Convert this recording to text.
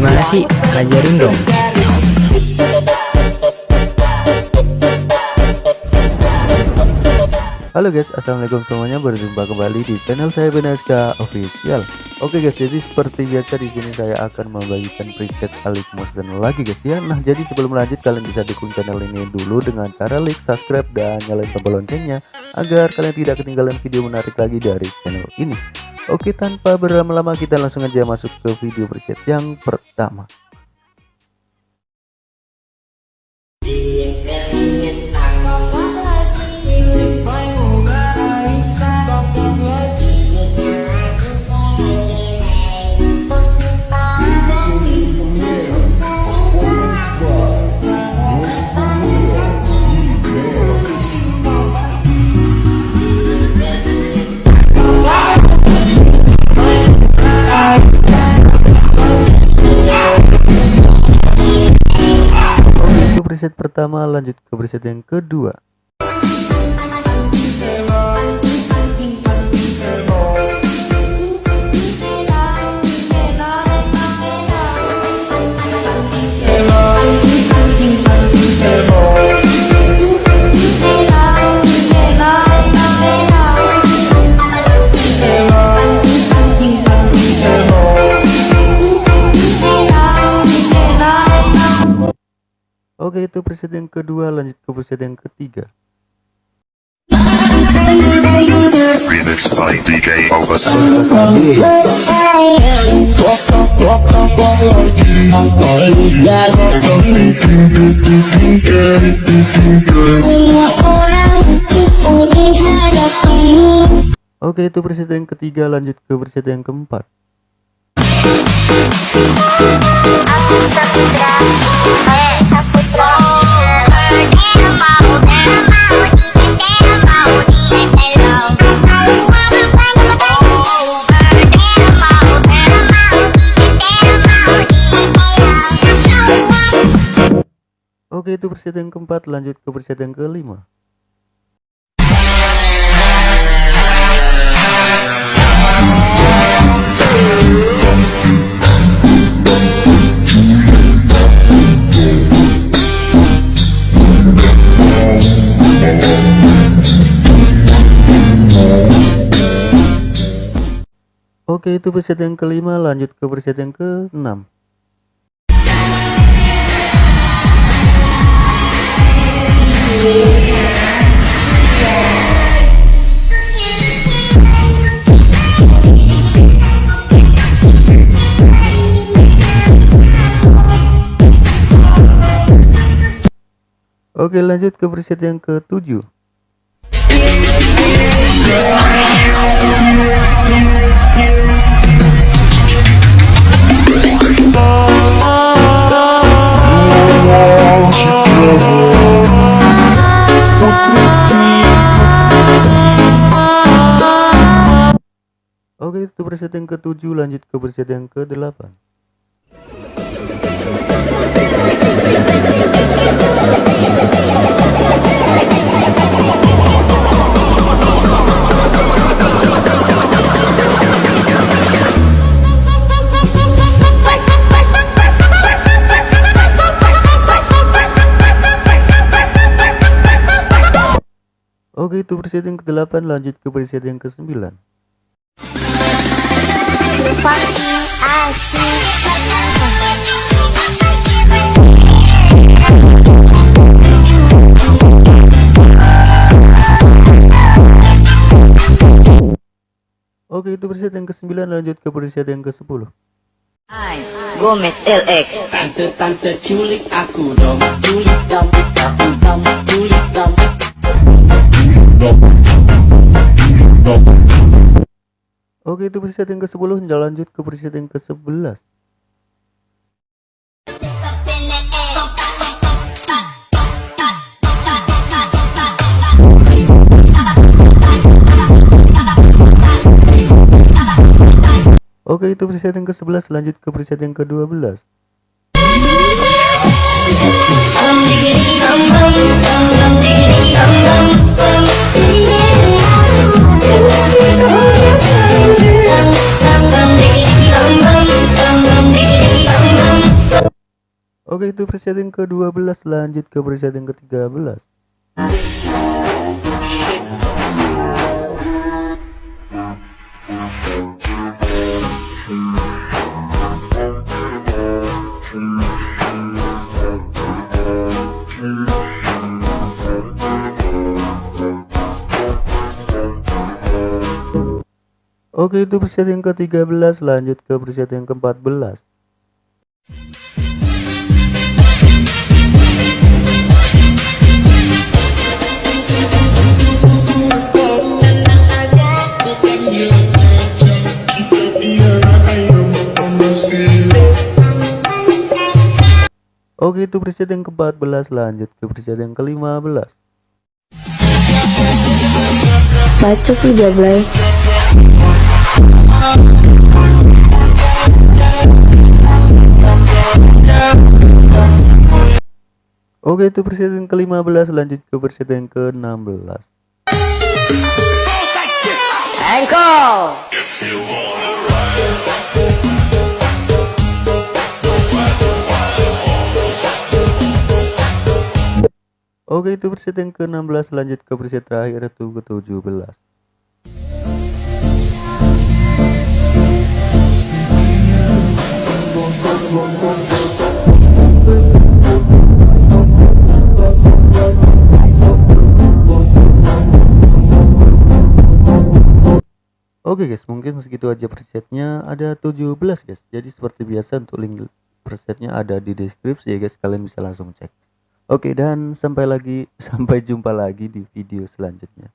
Gimana sih? Ajarin dong. Halo guys, assalamualaikum semuanya. Berjumpa kembali di channel saya Benaska Official. Oke guys, jadi seperti biasa di sini saya akan membagikan preset Alik dan lagi guys ya. Nah, jadi sebelum lanjut kalian bisa dukung channel ini dulu dengan cara like, subscribe dan nyalain tombol loncengnya agar kalian tidak ketinggalan video menarik lagi dari channel ini. Oke, tanpa berlama-lama kita langsung aja masuk ke video preset yang pertama. Preset pertama lanjut ke preset yang kedua Oke itu preset yang kedua lanjut ke preset yang ketiga. Remix by DK Opus. Oke itu preset yang ketiga lanjut ke preset yang keempat Oke itu preset yang keempat. Lanjut ke preset yang kelima Oke itu preset yang kelima. Lanjut ke preset yang keenam. Oke lanjut ke preset yang ketujuh Oke itu preset yang ketujuh lanjut ke preset yang ke delapan Oke itu preset yang ke-8 lanjut ke preset yang ke-9 Oke itu preset yang ke-9 lanjut ke preset yang ke-10 Gomez LX Tante-tante culik aku dong. Culik dong, aku dong, culik dong Oke itu preset yang ke-10 lanjut ke preset yang ke-11 Oke itu preset yang ke-11 lanjut ke preset yang ke-12 Bang Oke itu preset yang ke-12 lanjut ke preset yang ke-13 Oke itu preset yang ke-13 lanjut ke preset yang ke-14 itu preset yang ke-14 lanjut ke preset yang ke-15 Bacot sih dia Blay Oke itu preset yang ke-15 lanjut ke preset yang ke-16 Engkau. Oke itu preset yang ke-16 lanjut ke preset terakhir itu ke-17 Oke guys mungkin segitu aja presetnya. Ada 17 guys. Jadi seperti biasa untuk link presetnya ada di deskripsi ya guys. Kalian bisa langsung cek Oke dan sampai lagi sampai jumpa lagi di video selanjutnya